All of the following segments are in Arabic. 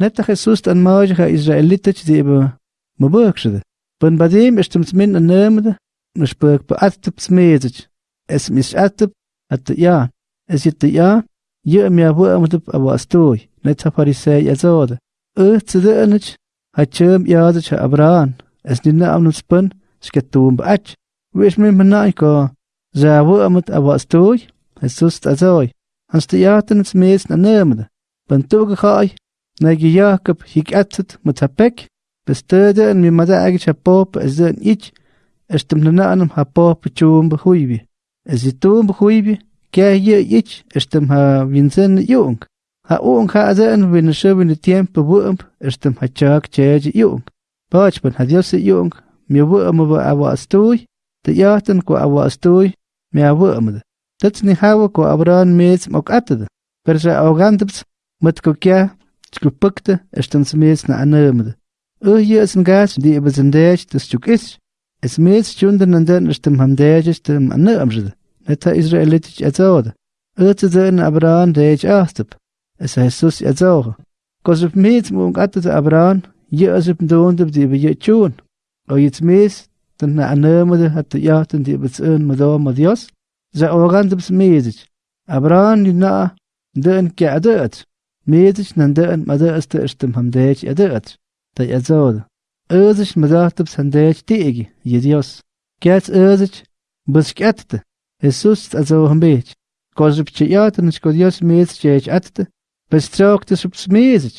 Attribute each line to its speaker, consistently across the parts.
Speaker 1: نتخصصت المواجهة إسرائيليتش دي إبا مبوكش ده بن بعدين اشتمت من النام ده مش بك بأتب سميتش es mich atip at ja. Es it ja je mir bu am tip aber astoy net farise ja zod ö zu de nich hat chem ja de cha abran es din am nus pun sketum bach wis mir mena ko sei bu am tip aber astoy es sust azoy hast ja den mes na nemde ben tu ge khay Nagyiyakab hikatzet matzapek, bestöden mi madaag chapop ezden ich, estemnanaanam hapop chum behuibi. Ezitum behuibi, kaya ich, estem ha vincen jung. Ha ung ha azen win shubin tiempo buump, estem ha chak chej jung. Pachpan ha dios jung, mi buum ba awa astuy, te jahten ko awa astuy, mi abuumde. Tatzni hawa ko abran mez mok atad. Persa augantips, matko kya desculpa-te estão-se mesmo na anâmada. Eu ia a sengar-se de abazandez de stukisch. Es mes stunden an den stem ham der stem an amjde. Neta israelitisch erzaude. Irte den abran der ich astep. Es heißt sus erzauge. Gosef mes mung atte abran, je asep doond de be je chun. O jetzt mes den na anamde hat ja den die bezön madam madios. Ze organ de mes. Abran na den kadet. نندأن مدى است اشتم همداج ادأت تا ازود ازش مداتب سنداج تيجي يديوس. كات ازش بس كاتت Jesus ازو هم بيج كوزب تشيات نشكو ديوس ميز تشيج اتت. بس تروك تسب سميزج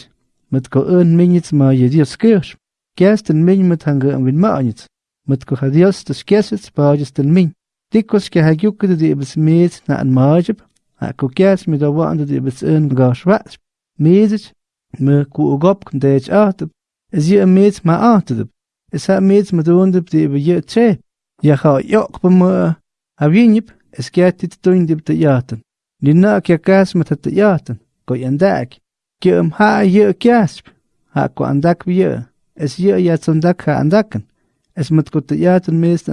Speaker 1: مت كو ان مينيت ما يديوس كيرش كاستن مين مت هنگ ان وين مانيت مت كو هديوس تسكيست باجستن مين. تيكوس كهاجوك دي بس ميز نا ان ماجب. هاكو كاس مدوان دي بس ان غاش واسب medet me kuogop kndech ahtep is je meet ma ahtep is ha meet me doondep de be je tre ja ga jok be me is kert dit de jaten lina kya kas met het jaten ko yandak ke um ha je kasp ha ko andak weer. is je ja zondak ha andaken is met meest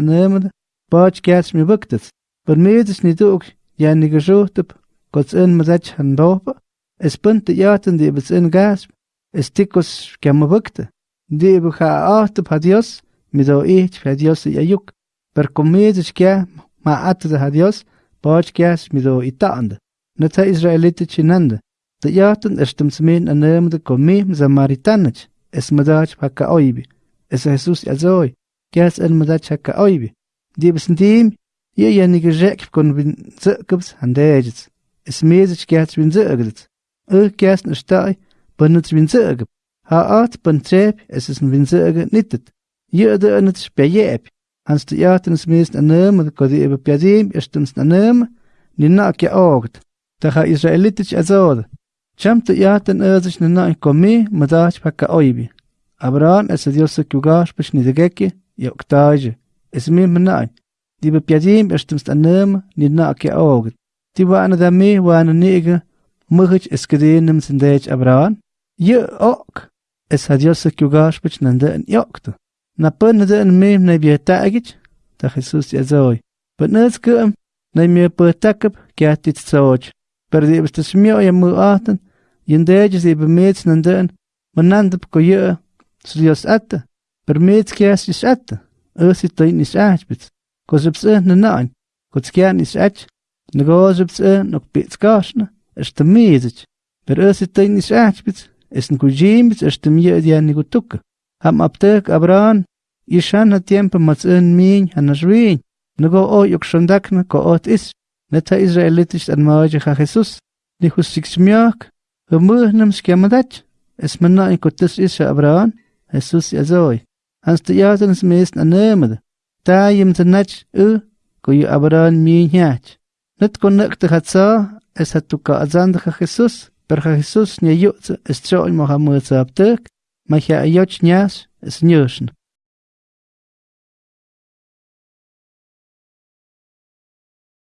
Speaker 1: me buktet per meet is niet ook ja in me Es punt yaten di bits in gasp, es tikos kamavukte. Di buha ahte pa Dios, mido ich pa Dios ya yuk. Per comedis kya ma ate de Dios, bach kyas mido itaande. Nata Israelite chinande. De yaten estem smin anemde komim zamaritanach. Es madach pa ka oibi. Es Jesus azoi. Kyas en madach ha ka oibi. Di bis ndim, ye yenige jek kon bin zirkubs handejits. Es mesich kyas bin zirkubs. Yrkiasını ştay bınıç vinzırgı. Ha at bın tep esesin vinzırgı nittit. Yırdı anıç beyep. Hans de yartens mest anım, kodi ebe pyadim, estens anım, ninak ya orgt. Daha israelitisch azor. Chamte yarten erzisch ninak komi, madach pakka oibi. Abraham es Dios kugash pishnidegeki, yoktaje. Es mi menai. Die bepyadim, estens anım, ninak ya orgt. Die waren da me, waren nege, مغج اسكدينم سنديج أبران يأوك اسهديوسك يوغاش بچ نندن يأوكتو نبا ندن ميم نبيه تاقج تخصوص يزوي بنز كم نمي بتاكب كاتي تسوج بردي بستسميو يمو آتن ينديج زي بميت نندن مناند بكو يأ سريوس أتا برميت كاس يسأتا أسي تين يسأج بت آج ننعن كوزكيان يسأج نغوزبس نكبيت كاشنا është mizëq, për ësit të një shahqpit, është në kujgjimit, është mjëd janë një kutukë. Ham aptek, abran, ishan në tjempë më të në minjë, hanë në shvinë, në go o ju këshëndaknë, ko o të isë, në ta Izraelitisht anë më ojë ha Jesus, në husik që mjëk, hë më në më shkja më daqë, esë më në i këtës isha abran, Jesus i azoj, hans të jatën së mesë në nëmëdë, ta jim të naqë ë, ko ju abran minjë njaqë. Nid gwn nag dy chadsa, es had dy gadaan dy chach Isus, ber chach Isus nia yw'n ystrol mo'ch amwyd sa abdyg, mae chi a yw'ch nias, es nyrsyn.